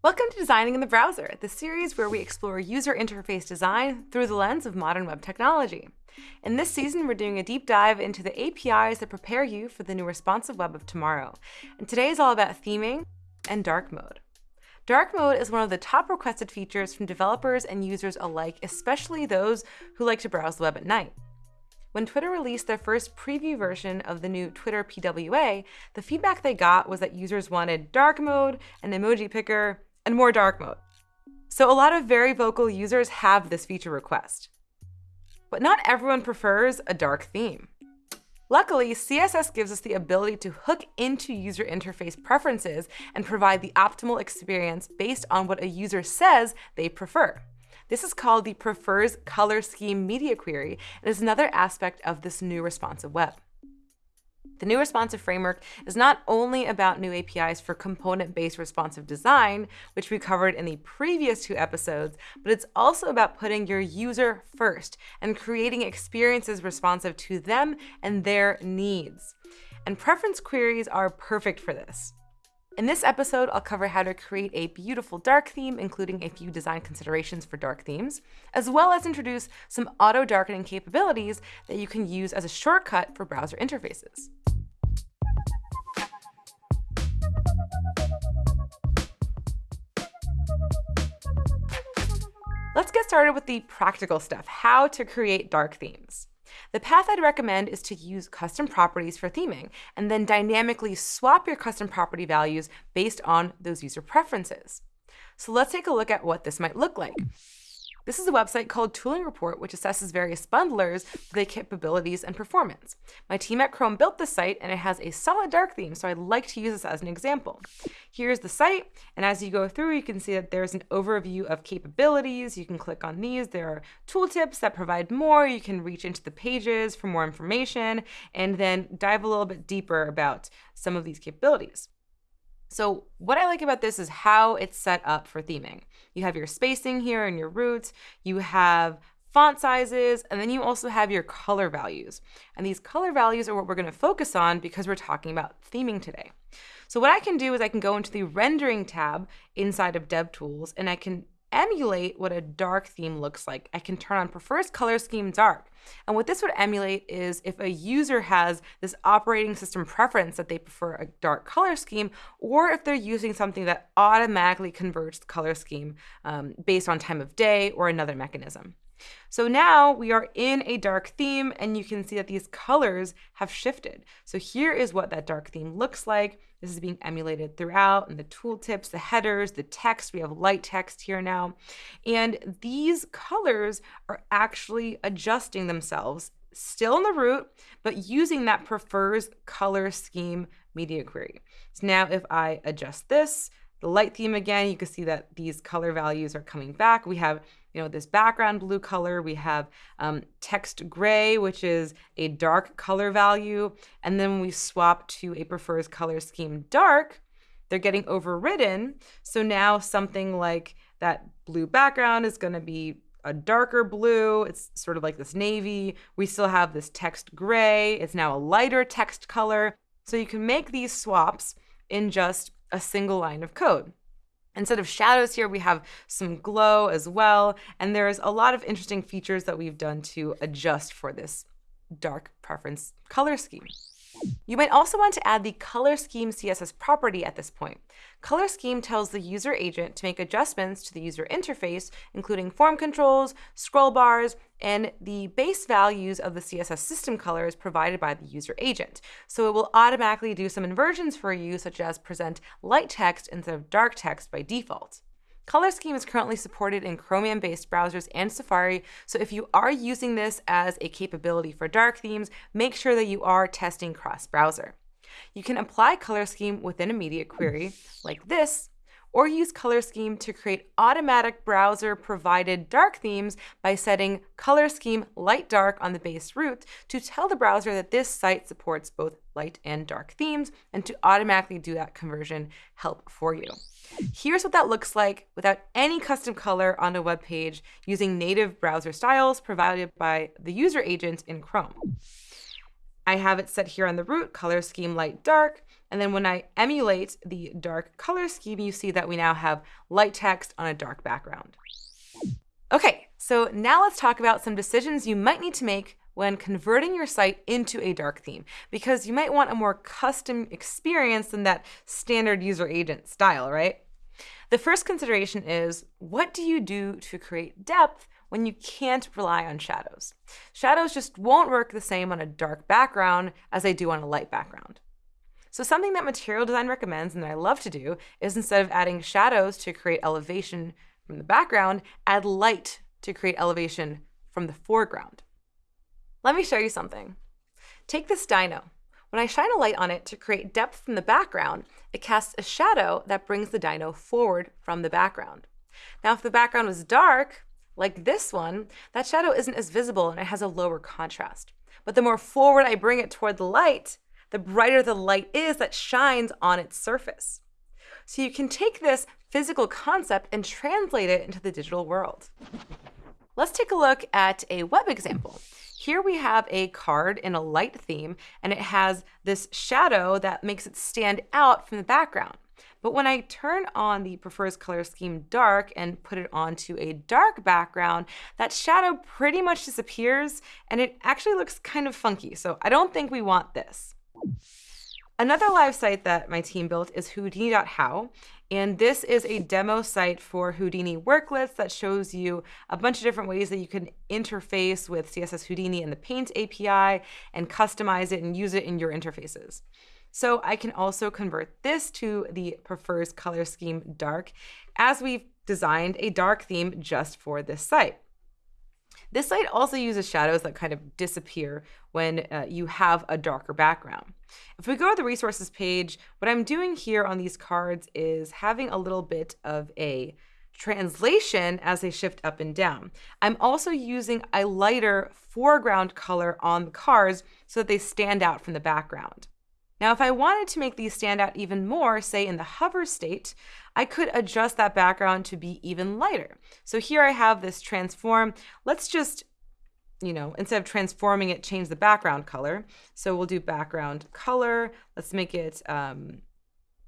Welcome to Designing in the Browser, the series where we explore user interface design through the lens of modern web technology. In this season, we're doing a deep dive into the APIs that prepare you for the new responsive web of tomorrow. And today is all about theming and dark mode. Dark mode is one of the top requested features from developers and users alike, especially those who like to browse the web at night. When Twitter released their first preview version of the new Twitter PWA, the feedback they got was that users wanted dark mode, an emoji picker, and more dark mode. So a lot of very vocal users have this feature request. But not everyone prefers a dark theme. Luckily, CSS gives us the ability to hook into user interface preferences and provide the optimal experience based on what a user says they prefer. This is called the prefers color scheme media query and is another aspect of this new responsive web. The new responsive framework is not only about new APIs for component-based responsive design, which we covered in the previous two episodes, but it's also about putting your user first and creating experiences responsive to them and their needs. And preference queries are perfect for this. In this episode, I'll cover how to create a beautiful dark theme, including a few design considerations for dark themes, as well as introduce some auto darkening capabilities that you can use as a shortcut for browser interfaces. Let's get started with the practical stuff, how to create dark themes. The path I'd recommend is to use custom properties for theming, and then dynamically swap your custom property values based on those user preferences. So let's take a look at what this might look like. This is a website called Tooling Report, which assesses various bundlers their capabilities and performance. My team at Chrome built this site, and it has a solid dark theme, so I'd like to use this as an example. Here's the site, and as you go through, you can see that there's an overview of capabilities. You can click on these. There are tooltips that provide more. You can reach into the pages for more information, and then dive a little bit deeper about some of these capabilities. So what I like about this is how it's set up for theming. You have your spacing here and your roots, you have font sizes, and then you also have your color values. And these color values are what we're gonna focus on because we're talking about theming today. So what I can do is I can go into the rendering tab inside of DevTools and I can emulate what a dark theme looks like. I can turn on prefers color scheme dark. And what this would emulate is if a user has this operating system preference that they prefer a dark color scheme, or if they're using something that automatically converts the color scheme um, based on time of day or another mechanism. So now we are in a dark theme and you can see that these colors have shifted. So here is what that dark theme looks like. This is being emulated throughout and the tooltips, the headers, the text. We have light text here now. And these colors are actually adjusting themselves still in the root, but using that prefers color scheme media query. So now if I adjust this, the light theme again, you can see that these color values are coming back. We have you know, this background blue color. We have um, text gray, which is a dark color value. And then we swap to a prefers color scheme dark, they're getting overridden. So now something like that blue background is going to be a darker blue. It's sort of like this navy. We still have this text gray. It's now a lighter text color. So you can make these swaps in just a single line of code. Instead of shadows here, we have some glow as well. And there's a lot of interesting features that we've done to adjust for this dark preference color scheme. You might also want to add the color scheme CSS property at this point. Color scheme tells the user agent to make adjustments to the user interface, including form controls, scroll bars, and the base values of the CSS system colors provided by the user agent. So it will automatically do some inversions for you, such as present light text instead of dark text by default. Color Scheme is currently supported in Chromium-based browsers and Safari, so if you are using this as a capability for dark themes, make sure that you are testing cross-browser. You can apply Color Scheme within a media query, like this, or use Color Scheme to create automatic browser-provided dark themes by setting Color Scheme Light Dark on the base root to tell the browser that this site supports both light and dark themes, and to automatically do that conversion help for you. Here's what that looks like without any custom color on a web page using native browser styles provided by the user agent in Chrome. I have it set here on the root, color scheme light dark, And then when I emulate the dark color scheme, you see that we now have light text on a dark background. Okay, so now let's talk about some decisions you might need to make when converting your site into a dark theme, because you might want a more custom experience than that standard user agent style, right? The first consideration is, what do you do to create depth when you can't rely on shadows? Shadows just won't work the same on a dark background as they do on a light background. So something that material design recommends and that I love to do is instead of adding shadows to create elevation from the background, add light to create elevation from the foreground. Let me show you something. Take this dino. When I shine a light on it to create depth from the background, it casts a shadow that brings the dino forward from the background. Now, if the background was dark, like this one, that shadow isn't as visible and it has a lower contrast. But the more forward I bring it toward the light, the brighter the light is that shines on its surface. So you can take this physical concept and translate it into the digital world. Let's take a look at a web example. Here we have a card in a light theme, and it has this shadow that makes it stand out from the background. But when I turn on the prefers color scheme dark and put it onto a dark background, that shadow pretty much disappears and it actually looks kind of funky. So I don't think we want this. Another live site that my team built is Houdini.how. And this is a demo site for Houdini worklets that shows you a bunch of different ways that you can interface with CSS Houdini and the Paint API and customize it and use it in your interfaces. So I can also convert this to the prefers color scheme dark as we've designed a dark theme just for this site. This site also uses shadows that kind of disappear when uh, you have a darker background. If we go to the resources page, what I'm doing here on these cards is having a little bit of a translation as they shift up and down. I'm also using a lighter foreground color on the cards so that they stand out from the background. Now, if I wanted to make these stand out even more, say in the hover state, I could adjust that background to be even lighter. So here I have this transform. Let's just, you know, instead of transforming it, change the background color. So we'll do background color. Let's make it um,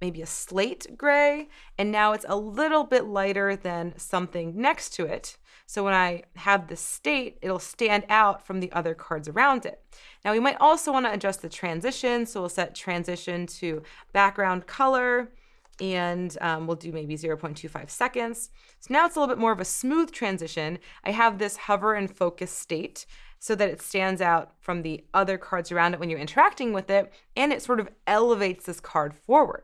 maybe a slate gray. And now it's a little bit lighter than something next to it. So when I have the state, it'll stand out from the other cards around it. Now we might also want to adjust the transition. So we'll set transition to background color and um, we'll do maybe 0.25 seconds. So now it's a little bit more of a smooth transition. I have this hover and focus state so that it stands out from the other cards around it when you're interacting with it, and it sort of elevates this card forward.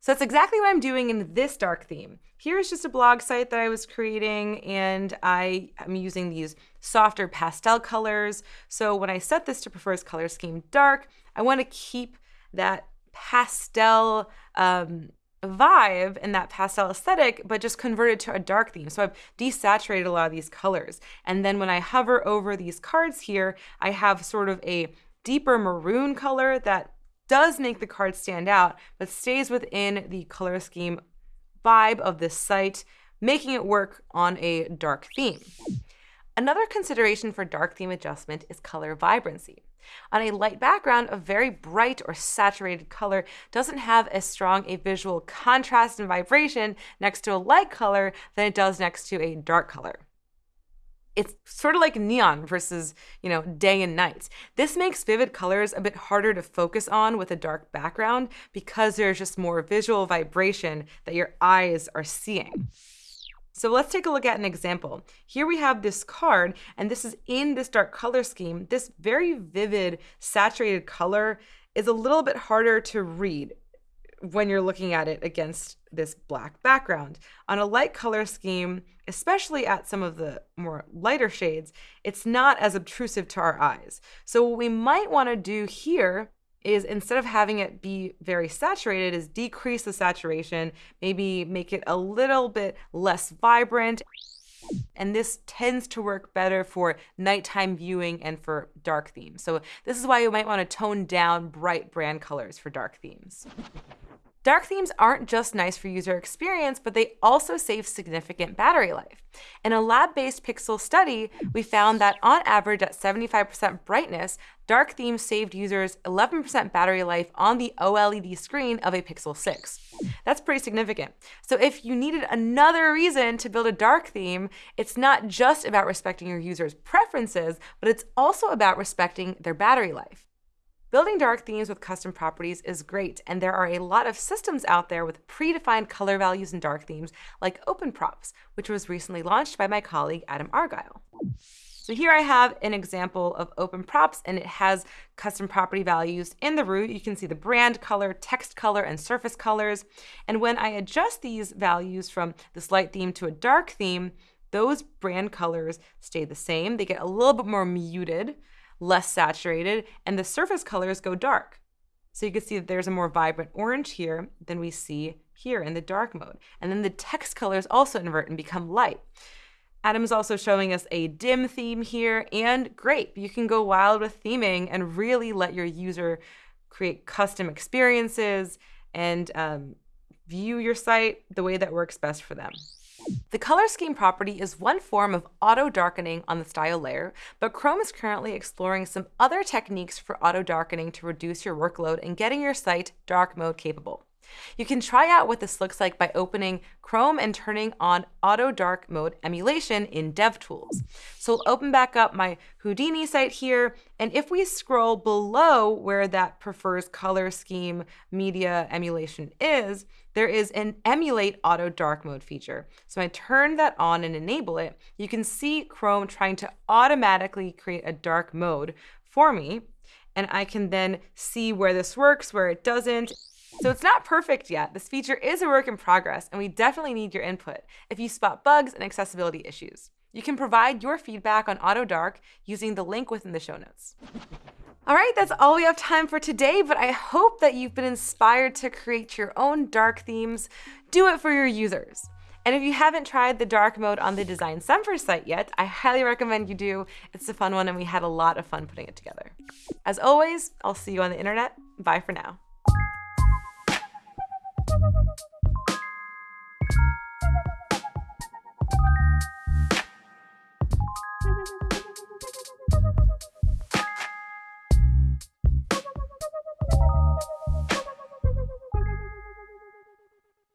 So that's exactly what I'm doing in this dark theme. Here's just a blog site that I was creating and I am using these softer pastel colors. So when I set this to prefers color scheme dark, I want to keep that pastel um, vibe and that pastel aesthetic, but just convert it to a dark theme. So I've desaturated a lot of these colors. And then when I hover over these cards here, I have sort of a deeper maroon color that does make the card stand out, but stays within the color scheme vibe of this site, making it work on a dark theme. Another consideration for dark theme adjustment is color vibrancy. On a light background, a very bright or saturated color doesn't have as strong a visual contrast and vibration next to a light color than it does next to a dark color it's sort of like neon versus, you know, day and night. This makes vivid colors a bit harder to focus on with a dark background because there's just more visual vibration that your eyes are seeing. So let's take a look at an example. Here we have this card, and this is in this dark color scheme. This very vivid, saturated color is a little bit harder to read when you're looking at it against this black background. On a light color scheme, especially at some of the more lighter shades, it's not as obtrusive to our eyes. So what we might want to do here is instead of having it be very saturated is decrease the saturation, maybe make it a little bit less vibrant. And this tends to work better for nighttime viewing and for dark themes. So this is why you might want to tone down bright brand colors for dark themes. Dark themes aren't just nice for user experience, but they also save significant battery life. In a lab-based pixel study, we found that on average at 75% brightness, dark themes saved users 11% battery life on the OLED screen of a Pixel 6. That's pretty significant. So if you needed another reason to build a dark theme, it's not just about respecting your users' preferences, but it's also about respecting their battery life. Building dark themes with custom properties is great, and there are a lot of systems out there with predefined color values in dark themes, like OpenProps, which was recently launched by my colleague Adam Argyle. So here I have an example of OpenProps, and it has custom property values in the root. You can see the brand color, text color, and surface colors. And when I adjust these values from this light theme to a dark theme, those brand colors stay the same. They get a little bit more muted less saturated, and the surface colors go dark. So you can see that there's a more vibrant orange here than we see here in the dark mode. And then the text colors also invert and become light. Adam's also showing us a dim theme here, and great, you can go wild with theming and really let your user create custom experiences and um, view your site the way that works best for them. The color scheme property is one form of auto darkening on the style layer, but Chrome is currently exploring some other techniques for auto darkening to reduce your workload and getting your site dark mode capable. You can try out what this looks like by opening Chrome and turning on Auto Dark Mode emulation in DevTools. So we'll open back up my Houdini site here, and if we scroll below where that prefers color scheme media emulation is, there is an Emulate Auto Dark Mode feature. So I turn that on and enable it. You can see Chrome trying to automatically create a dark mode for me, and I can then see where this works, where it doesn't, so it's not perfect yet. This feature is a work in progress, and we definitely need your input if you spot bugs and accessibility issues. You can provide your feedback on AutoDark using the link within the show notes. All right, that's all we have time for today, but I hope that you've been inspired to create your own dark themes. Do it for your users. And if you haven't tried the dark mode on the Designcember site yet, I highly recommend you do. It's a fun one and we had a lot of fun putting it together. As always, I'll see you on the internet. Bye for now. Thank you.